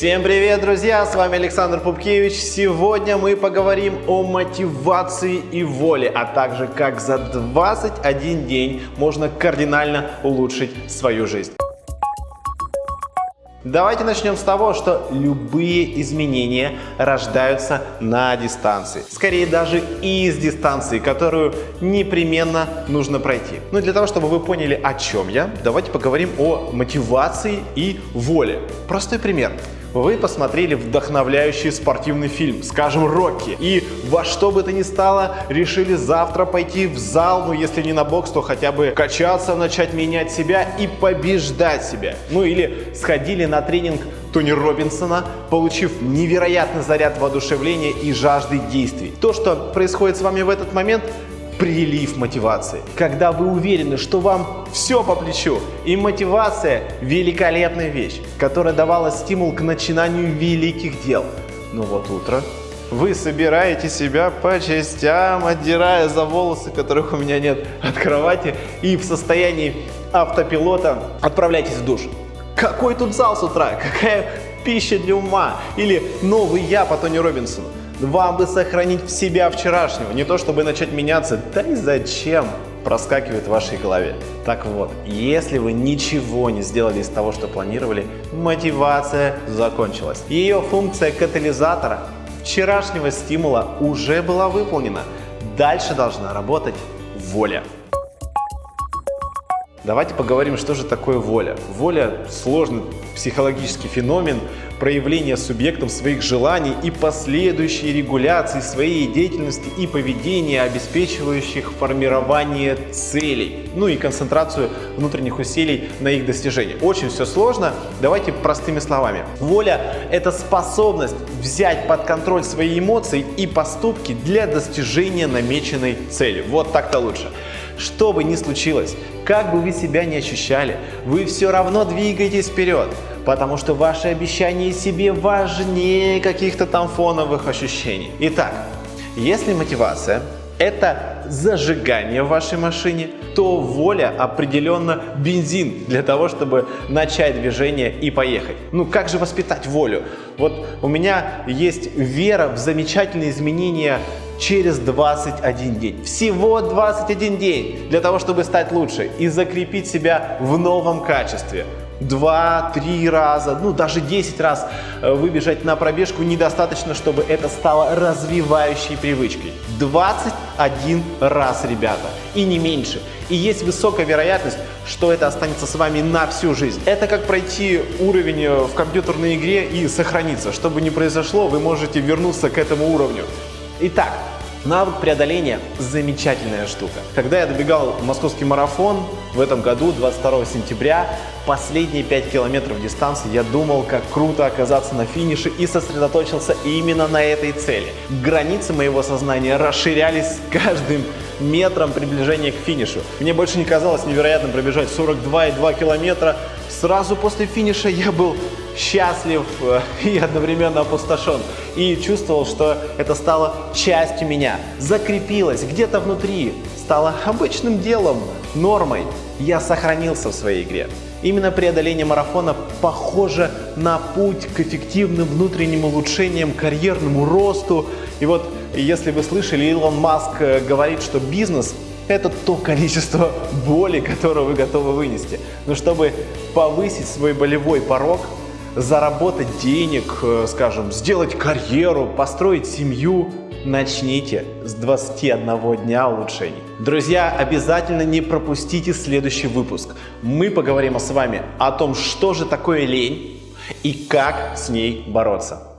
Всем привет, друзья! С вами Александр Пупкевич. Сегодня мы поговорим о мотивации и воле, а также как за 21 день можно кардинально улучшить свою жизнь. Давайте начнем с того, что любые изменения рождаются на дистанции. Скорее даже из дистанции, которую непременно нужно пройти. Ну и для того, чтобы вы поняли, о чем я, давайте поговорим о мотивации и воле. Простой пример. Вы посмотрели вдохновляющий спортивный фильм, скажем, «Рокки», и во что бы то ни стало решили завтра пойти в зал, ну если не на бокс, то хотя бы качаться, начать менять себя и побеждать себя. Ну или сходили на тренинг Тони Робинсона, получив невероятный заряд воодушевления и жажды действий. То, что происходит с вами в этот момент, прилив мотивации. Когда вы уверены, что вам все по плечу. И мотивация – великолепная вещь, которая давала стимул к начинанию великих дел. Но вот утро вы собираете себя по частям, отдирая за волосы, которых у меня нет, от кровати, и в состоянии автопилота отправляйтесь в душ. Какой тут зал с утра? Какая пища для ума? Или новый я по Тони Робинсону? Вам бы сохранить в себя вчерашнего, не то чтобы начать меняться. Да и зачем? проскакивает в вашей голове. Так вот, если вы ничего не сделали из того, что планировали, мотивация закончилась. Ее функция катализатора вчерашнего стимула уже была выполнена. Дальше должна работать воля. Давайте поговорим, что же такое воля. Воля – сложный психологический феномен, проявление субъектом своих желаний и последующей регуляции своей деятельности и поведения, обеспечивающих формирование целей, ну и концентрацию внутренних усилий на их достижение. Очень все сложно, давайте простыми словами. Воля – это способность взять под контроль свои эмоции и поступки для достижения намеченной цели. Вот так-то лучше. Что бы ни случилось, как бы вы себя не ощущали, вы все равно двигаетесь вперед, потому что ваши обещания себе важнее каких-то там фоновых ощущений. Итак, если мотивация – это зажигание в вашей машине, то воля определенно бензин для того, чтобы начать движение и поехать. Ну как же воспитать волю? Вот у меня есть вера в замечательные изменения через 21 день. Всего 21 день для того, чтобы стать лучше и закрепить себя в новом качестве. Два-три раза, ну даже 10 раз э, выбежать на пробежку недостаточно, чтобы это стало развивающей привычкой. 21 раз, ребята, и не меньше. И есть высокая вероятность, что это останется с вами на всю жизнь. Это как пройти уровень э, в компьютерной игре и сохраниться. Что бы ни произошло, вы можете вернуться к этому уровню. Итак, навык преодоления – замечательная штука. Когда я добегал московский марафон в этом году, 22 сентября, последние 5 километров дистанции я думал, как круто оказаться на финише и сосредоточился именно на этой цели. Границы моего сознания расширялись с каждым метром приближения к финишу. Мне больше не казалось невероятным пробежать 42,2 километра. Сразу после финиша я был счастлив э, и одновременно опустошен. И чувствовал, что это стало частью меня, закрепилось где-то внутри, стало обычным делом, нормой. Я сохранился в своей игре. Именно преодоление марафона похоже на путь к эффективным внутренним улучшениям, карьерному росту. И вот, если вы слышали, Илон Маск э, говорит, что бизнес это то количество боли, которое вы готовы вынести. Но чтобы повысить свой болевой порог, заработать денег, э, скажем, сделать карьеру, построить семью, начните с 21 дня улучшений. Друзья, обязательно не пропустите следующий выпуск. Мы поговорим с вами о том, что же такое лень и как с ней бороться.